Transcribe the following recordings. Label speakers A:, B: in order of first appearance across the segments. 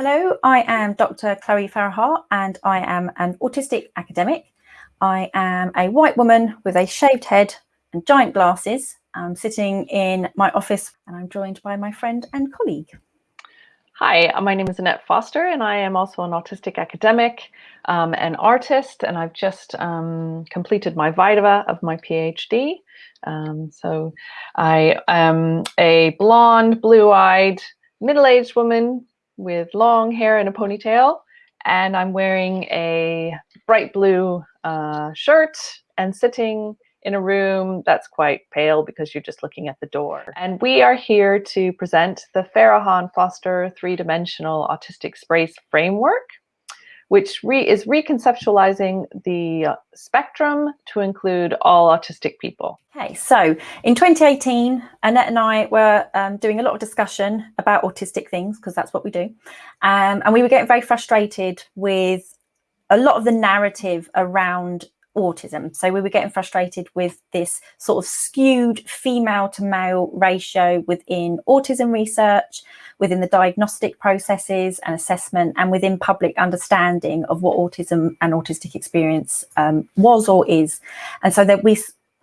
A: Hello, I am Dr. Chloe Farahar and I am an autistic academic. I am a white woman with a shaved head and giant glasses. I'm sitting in my office and I'm joined by my friend and colleague.
B: Hi, my name is Annette Foster and I am also an autistic academic, um, an artist, and I've just um, completed my Viva of my PhD. Um, so I am a blonde, blue-eyed, middle-aged woman with long hair and a ponytail, and I'm wearing a bright blue uh, shirt and sitting in a room that's quite pale because you're just looking at the door. And we are here to present the Farahar Foster three-dimensional autistic space framework, which re is reconceptualizing the uh, spectrum to include all autistic people.
A: Okay, so in 2018, Annette and I were um, doing a lot of discussion about autistic things because that's what we do. Um, and we were getting very frustrated with a lot of the narrative around autism. So we were getting frustrated with this sort of skewed female to male ratio within autism research, within the diagnostic processes and assessment, and within public understanding of what autism and autistic experience um, was or is. And so that we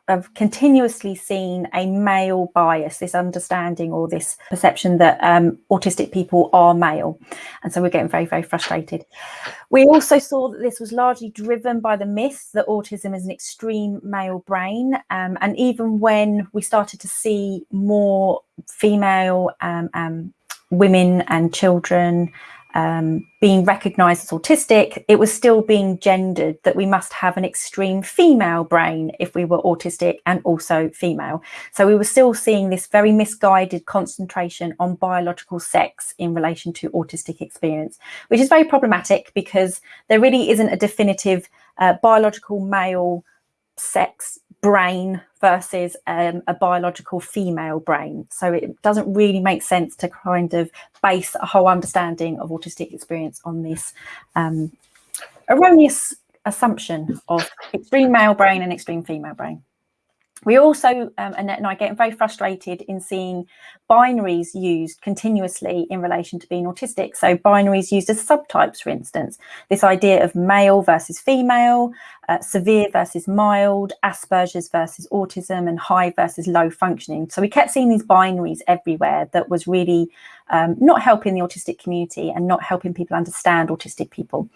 A: have continuously seen a male bias, this understanding or this perception that um, autistic people are male. And so we're getting very, very frustrated. We also saw that this was largely driven by the myth that autism is an extreme male brain. Um, and even when we started to see more female um, um women and children um, being recognized as autistic, it was still being gendered that we must have an extreme female brain if we were autistic and also female. So we were still seeing this very misguided concentration on biological sex in relation to autistic experience, which is very problematic because there really isn't a definitive uh, biological male sex brain versus um, a biological female brain. So it doesn't really make sense to kind of base a whole understanding of autistic experience on this um, erroneous assumption of extreme male brain and extreme female brain. We also, um, Annette and I, get very frustrated in seeing binaries used continuously in relation to being autistic. So binaries used as subtypes, for instance, this idea of male versus female, uh, severe versus mild, Asperger's versus autism, and high versus low functioning. So we kept seeing these binaries everywhere that was really um, not helping the autistic community and not helping people understand autistic people.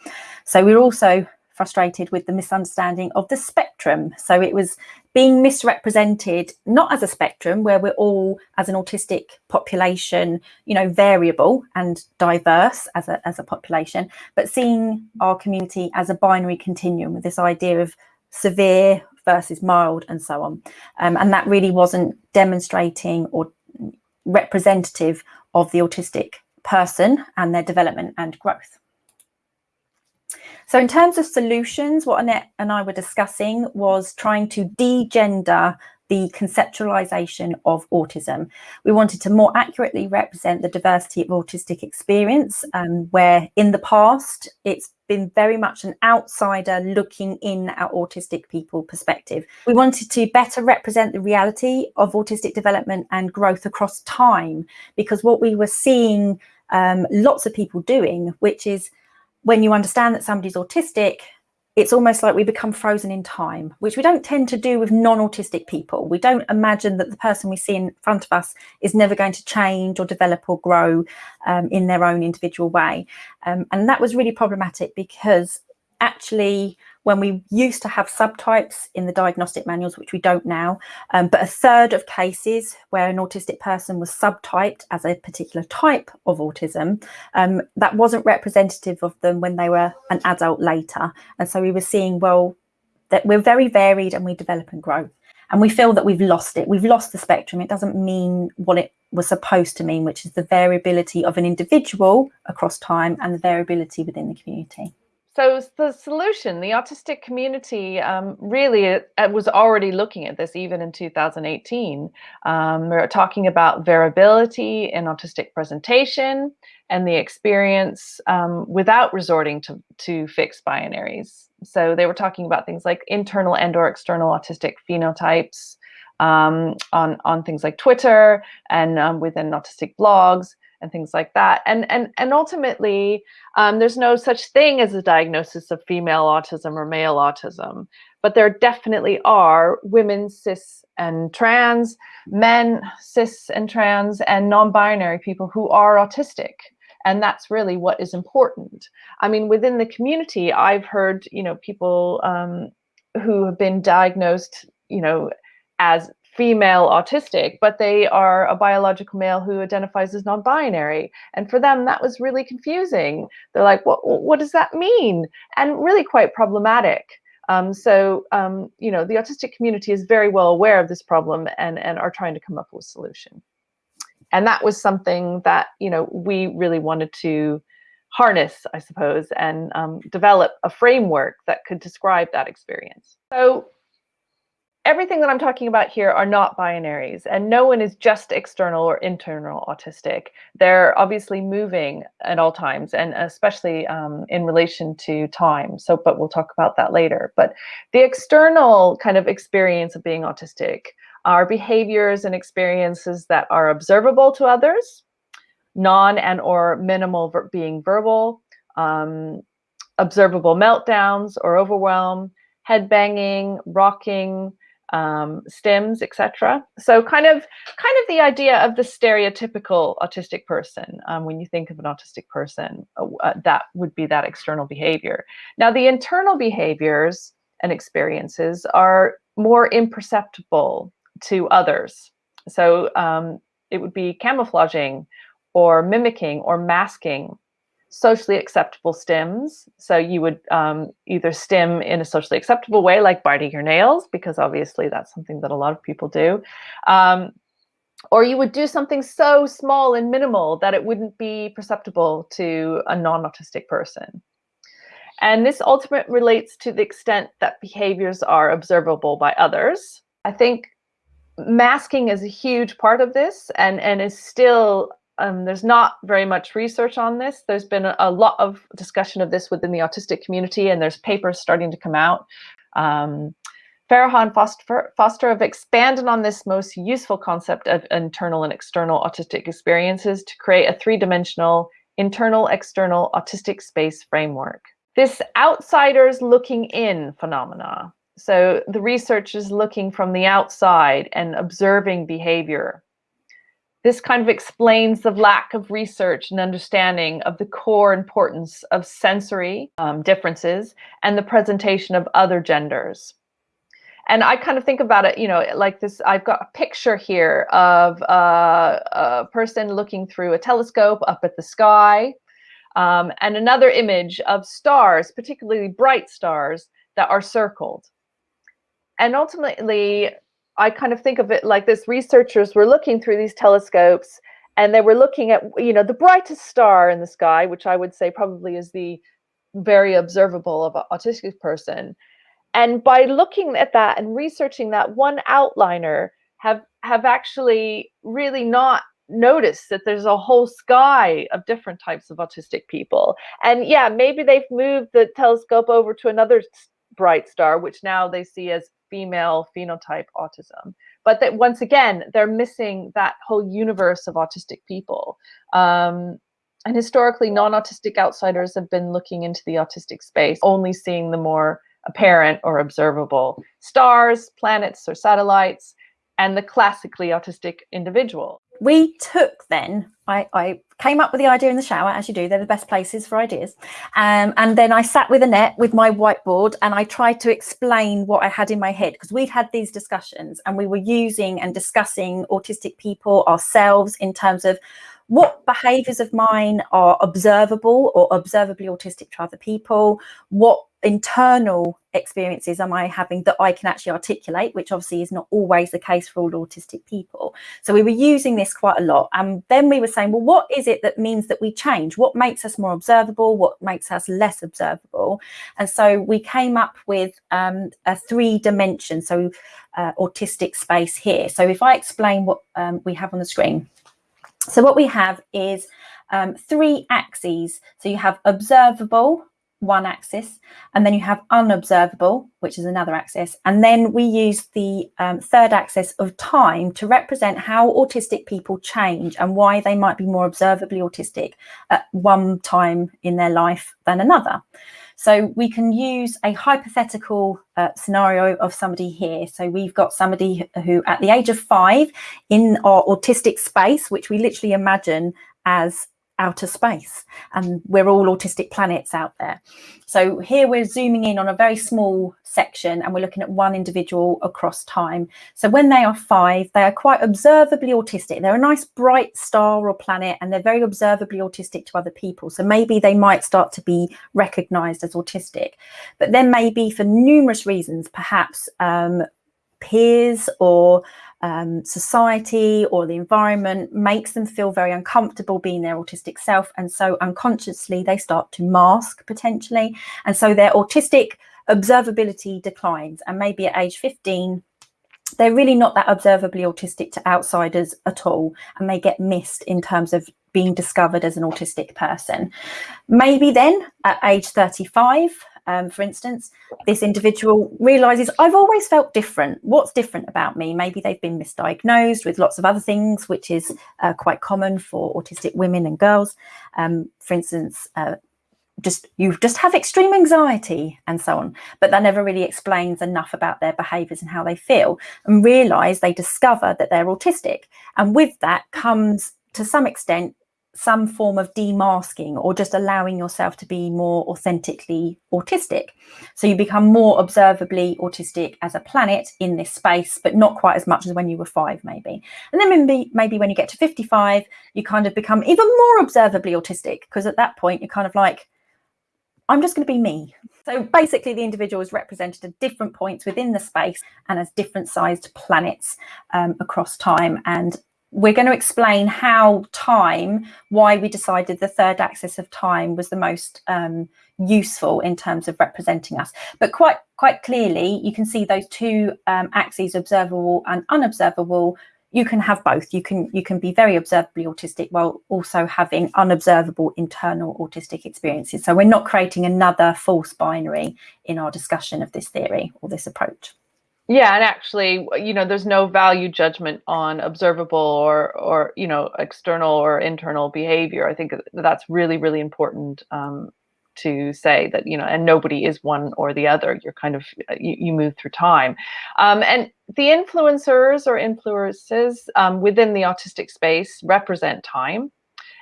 A: So we're also frustrated with the misunderstanding of the spectrum. So it was being misrepresented, not as a spectrum where we're all as an autistic population, you know, variable and diverse as a, as a population, but seeing our community as a binary continuum with this idea of severe versus mild and so on. Um, and that really wasn't demonstrating or representative of the autistic person and their development and growth. So in terms of solutions, what Annette and I were discussing was trying to degender the conceptualization of autism. We wanted to more accurately represent the diversity of autistic experience, um, where in the past it's been very much an outsider looking in at autistic people perspective. We wanted to better represent the reality of autistic development and growth across time, because what we were seeing um, lots of people doing, which is when you understand that somebody's autistic, it's almost like we become frozen in time, which we don't tend to do with non-autistic people. We don't imagine that the person we see in front of us is never going to change or develop or grow um, in their own individual way. Um, and that was really problematic because actually when we used to have subtypes in the diagnostic manuals, which we don't now, um, but a third of cases where an autistic person was subtyped as a particular type of autism, um, that wasn't representative of them when they were an adult later. And so we were seeing, well, that we're very varied and we develop and grow. And we feel that we've lost it. We've lost the spectrum. It doesn't mean what it was supposed to mean, which is the variability of an individual across time and the variability within the community.
B: So the solution, the autistic community um, really it, it was already looking at this even in 2018. Um, we are talking about variability in autistic presentation and the experience um, without resorting to, to fixed binaries. So they were talking about things like internal and or external autistic phenotypes um, on, on things like Twitter and um, within autistic blogs and things like that. And and and ultimately, um, there's no such thing as a diagnosis of female autism or male autism, but there definitely are women cis and trans, men cis and trans, and non-binary people who are autistic. And that's really what is important. I mean, within the community, I've heard, you know, people um, who have been diagnosed, you know, as female autistic, but they are a biological male who identifies as non-binary. And for them, that was really confusing. They're like, what, what does that mean? And really quite problematic. Um, so, um, you know, the autistic community is very well aware of this problem and, and are trying to come up with a solution. And that was something that, you know, we really wanted to harness, I suppose, and um, develop a framework that could describe that experience. So everything that I'm talking about here are not binaries, and no one is just external or internal autistic. They're obviously moving at all times, and especially um, in relation to time. So, but we'll talk about that later. But the external kind of experience of being autistic are behaviors and experiences that are observable to others, non and or minimal ver being verbal, um, observable meltdowns or overwhelm, head banging, rocking, um, stims, etc. So kind of kind of the idea of the stereotypical autistic person. Um, when you think of an autistic person, uh, uh, that would be that external behavior. Now the internal behaviors and experiences are more imperceptible to others. So um, it would be camouflaging or mimicking or masking socially acceptable stims. So you would um, either stim in a socially acceptable way, like biting your nails, because obviously that's something that a lot of people do. Um, or you would do something so small and minimal that it wouldn't be perceptible to a non-autistic person. And this ultimately relates to the extent that behaviors are observable by others. I think masking is a huge part of this and, and is still um, there's not very much research on this. There's been a, a, lot of discussion of this within the autistic community, and there's papers starting to come out. Um, and Foster, Foster have expanded on this most useful concept of internal and external autistic experiences to create a three-dimensional internal-external autistic space framework. This outsiders looking in phenomena. So the research is looking from the outside and observing behavior this kind of explains the lack of research and understanding of the core importance of sensory um, differences and the presentation of other genders. And I kind of think about it, you know, like this, I've got a picture here of uh, a person looking through a telescope up at the sky, um, and another image of stars, particularly bright stars that are circled. And ultimately, I kind of think of it like this researchers were looking through these telescopes and they were looking at, you know, the brightest star in the sky, which I would say probably is the very observable of an autistic person. And by looking at that and researching that, one outliner have have actually really not noticed that there's a whole sky of different types of autistic people. And yeah, maybe they've moved the telescope over to another bright star, which now they see as female phenotype autism. But that once again, they're missing that whole universe of autistic people. Um, and historically, non-autistic outsiders have been looking into the autistic space, only seeing the more apparent or observable stars, planets, or satellites, and the classically autistic individual.
A: We took then, I, I came up with the idea in the shower, as you do, they're the best places for ideas. Um, and then I sat with Annette with my whiteboard and I tried to explain what I had in my head because we'd had these discussions and we were using and discussing autistic people ourselves in terms of what behaviors of mine are observable or observably autistic to other people, what internal experiences am I having that I can actually articulate, which obviously is not always the case for all autistic people. So we were using this quite a lot. And then we were saying, well, what is it that means that we change? What makes us more observable? What makes us less observable? And so we came up with um, a three dimension, so uh, autistic space here. So if I explain what um, we have on the screen, so what we have is um, three axes. So you have observable, one axis, and then you have unobservable, which is another axis. And then we use the um, third axis of time to represent how autistic people change and why they might be more observably autistic at one time in their life than another. So we can use a hypothetical uh, scenario of somebody here. So we've got somebody who at the age of five in our autistic space, which we literally imagine as outer space and we're all autistic planets out there. So here we're zooming in on a very small section and we're looking at one individual across time. So when they are five they are quite observably autistic. They're a nice bright star or planet and they're very observably autistic to other people. So maybe they might start to be recognized as autistic. But then maybe for numerous reasons perhaps um, peers or um, society or the environment makes them feel very uncomfortable being their autistic self. And so unconsciously they start to mask potentially. And so their autistic observability declines. And maybe at age 15, they're really not that observably autistic to outsiders at all. And they get missed in terms of being discovered as an autistic person. Maybe then at age 35, um, for instance, this individual realizes I've always felt different. What's different about me? Maybe they've been misdiagnosed with lots of other things, which is uh, quite common for autistic women and girls. Um, for instance, uh, just you just have extreme anxiety and so on but that never really explains enough about their behaviors and how they feel and realize they discover that they're autistic and with that comes to some extent some form of demasking or just allowing yourself to be more authentically autistic. So you become more observably autistic as a planet in this space, but not quite as much as when you were five, maybe. And then maybe, maybe when you get to 55, you kind of become even more observably autistic because at that point you're kind of like, I'm just going to be me. So basically the individual is represented at different points within the space and as different sized planets um, across time. And we're going to explain how time, why we decided the third axis of time was the most um, useful in terms of representing us. But quite quite clearly, you can see those two um, axes, observable and unobservable. You can have both. You can you can be very observably autistic while also having unobservable internal autistic experiences. So we're not creating another false binary in our discussion of this theory or this approach.
B: Yeah, and actually, you know, there's no value judgment on observable or, or you know, external or internal behavior. I think that's really, really important um, to say that, you know, and nobody is one or the other. You're kind of, uh, you, you move through time. Um, and the influencers or influences um, within the autistic space represent time.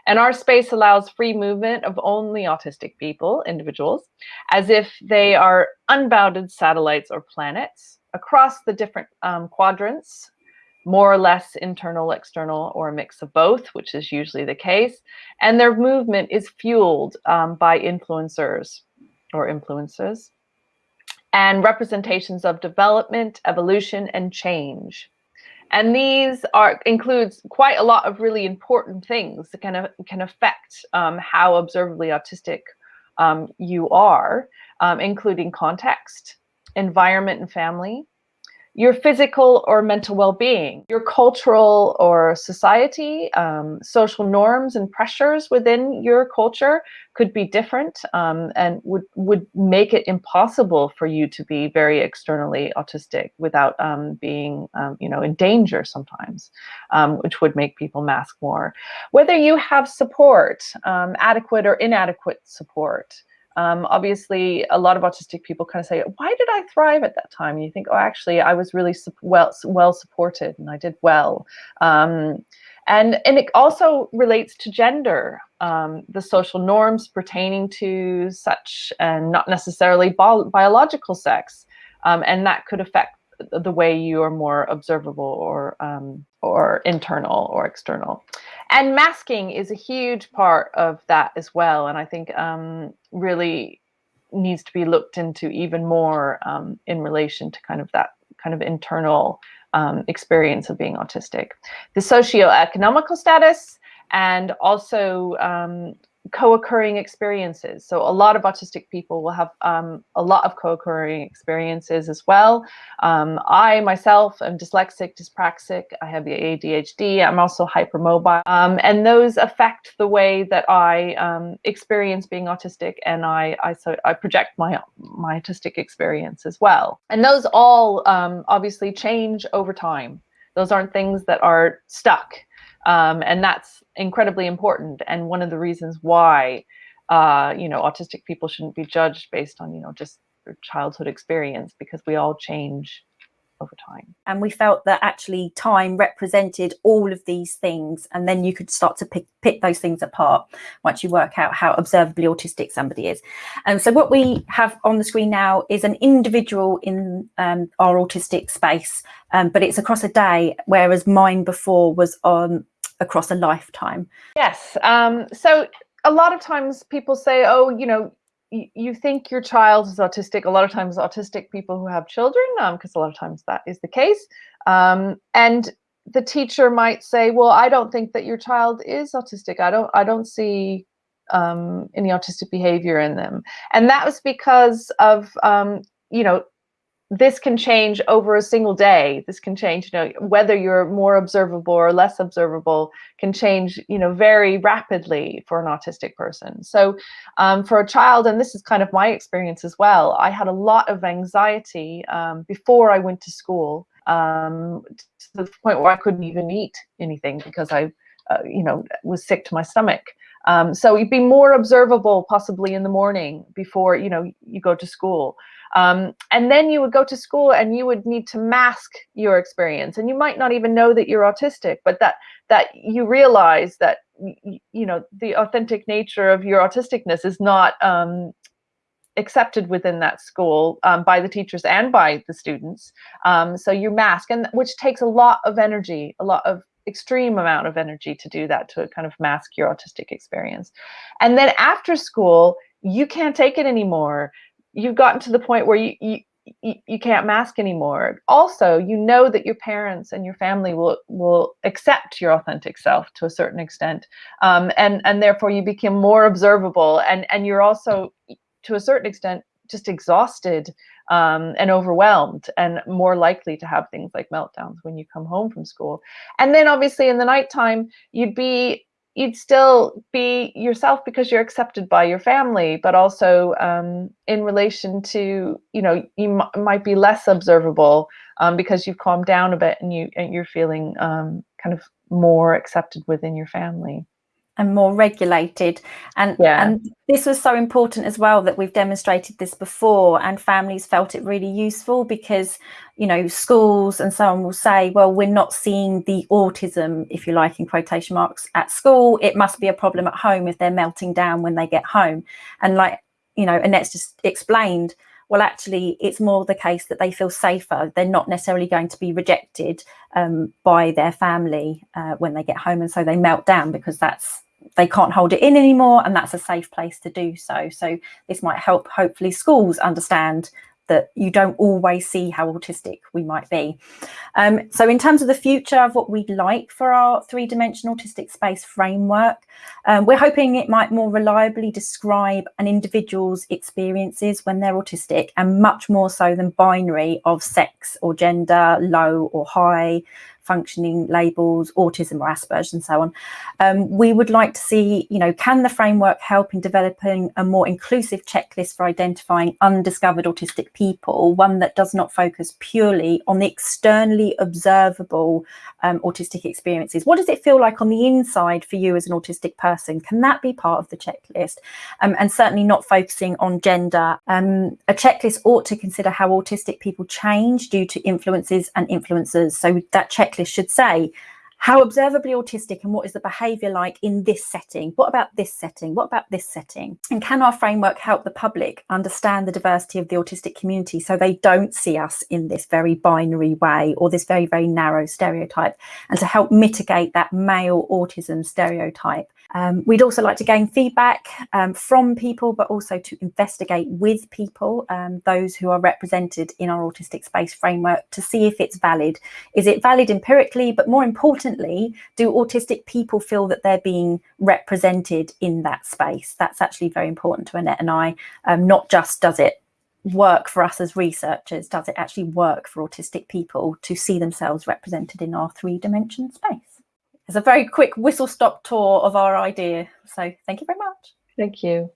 B: And our space allows free movement of only autistic people, individuals, as if they are unbounded satellites or planets across the different um, quadrants, more or less internal, external, or a mix of both, which is usually the case. And their movement is fueled um, by influencers or influences and representations of development, evolution, and change. And these are includes quite a lot of really important things that can, can affect um, how observably autistic um, you are, um, including context, environment and family, your physical or mental well-being, your cultural or society, um, social norms and pressures within your culture could be different um, and would, would make it impossible for you to be very externally autistic without um, being, um, you know, in danger sometimes, um, which would make people mask more. Whether you have support, um, adequate or inadequate support, um, obviously, a lot of autistic people kind of say, why did I thrive at that time? And you think, oh, actually, I was really well, well supported and I did well. Um, and, and it also relates to gender, um, the social norms pertaining to such and not necessarily biological sex. Um, and that could affect the way you are more observable or um, or internal or external. And masking is a huge part of that as well. And I think um, really needs to be looked into even more um, in relation to kind of that kind of internal um, experience of being autistic. The socioeconomical status and also um, co-occurring experiences. So a lot of autistic people will have um, a lot of co-occurring experiences as well. Um, I myself am dyslexic, dyspraxic. I have the ADHD. I'm also hypermobile, um, and those affect the way that I um, experience being autistic, and I I so I project my my autistic experience as well. And those all um, obviously change over time. Those aren't things that are stuck. Um, and that's incredibly important and one of the reasons why uh, you know autistic people shouldn't be judged based on you know just their childhood experience because we all change over time.
A: And we felt that actually time represented all of these things, and then you could start to pick, pick those things apart once you work out how observably autistic somebody is. And so what we have on the screen now is an individual in um, our autistic space, um, but it's across a day, whereas mine before was on across a lifetime.
B: Yes. Um, so a lot of times people say, oh, you know, you think your child is autistic. A lot of times, autistic people who have children, because um, a lot of times that is the case. Um, and the teacher might say, "Well, I don't think that your child is autistic. I don't. I don't see um, any autistic behavior in them." And that was because of um, you know this can change over a single day. This can change, you know, whether you're more observable or less observable can change, you know, very rapidly for an autistic person. So um, for a child, and this is kind of my experience as well, I had a lot of anxiety um, before I went to school um, to the point where I couldn't even eat anything because I, uh, you know, was sick to my stomach. Um, so you'd be more observable possibly in the morning before, you know, you go to school. Um, and then you would go to school and you would need to mask your experience. And you might not even know that you're autistic, but that that you realize that you know the authentic nature of your autisticness is not um, accepted within that school um, by the teachers and by the students. Um, so you mask, and which takes a lot of energy, a lot of extreme amount of energy to do that to kind of mask your autistic experience. And then after school, you can't take it anymore you've gotten to the point where you, you you, can't mask anymore. Also, you know that your parents and your family will will accept your authentic self to a certain extent, um, and and therefore you become more observable, and and you're also to a certain extent just exhausted um, and overwhelmed, and more likely to have things like meltdowns when you come home from school. And then obviously in the nighttime, you'd be you'd still be yourself because you're accepted by your family but also um, in relation to you know you might be less observable um, because you've calmed down a bit and you and you're feeling um, kind of more accepted within your family
A: and more regulated. And yeah. and this was so important as well that we've demonstrated this before and families felt it really useful because you know schools and so on will say well we're not seeing the autism if you like in quotation marks at school. It must be a problem at home if they're melting down when they get home. And like you know annette's just explained well actually it's more the case that they feel safer. They're not necessarily going to be rejected um, by their family uh, when they get home and so they melt down because that's they can't hold it in anymore and that's a safe place to do so so this might help hopefully schools understand that you don't always see how autistic we might be. Um, so in terms of the future of what we'd like for our three-dimensional autistic space framework, um, we're hoping it might more reliably describe an individual's experiences when they're autistic and much more so than binary of sex or gender, low or high, functioning labels, autism or Asperger's and so on. Um, we would like to see, you know, can the framework help in developing a more inclusive checklist for identifying undiscovered autistic people, one that does not focus purely on the externally observable um, autistic experiences? What does it feel like on the inside for you as an autistic person? Can that be part of the checklist? Um, and certainly not focusing on gender. Um, a checklist ought to consider how autistic people change due to influences and influencers. So that checklist should say how observably autistic and what is the behaviour like in this setting? What about this setting? What about this setting? And can our framework help the public understand the diversity of the autistic community so they don't see us in this very binary way or this very, very narrow stereotype and to help mitigate that male autism stereotype? Um, we'd also like to gain feedback um, from people, but also to investigate with people, um, those who are represented in our autistic space framework to see if it's valid. Is it valid empirically, but more importantly, importantly, do autistic people feel that they're being represented in that space? That's actually very important to Annette and I. Um, not just does it work for us as researchers, does it actually work for autistic people to see themselves represented in our three dimension space? It's a very quick whistle stop tour of our idea. So thank you very much.
B: Thank you.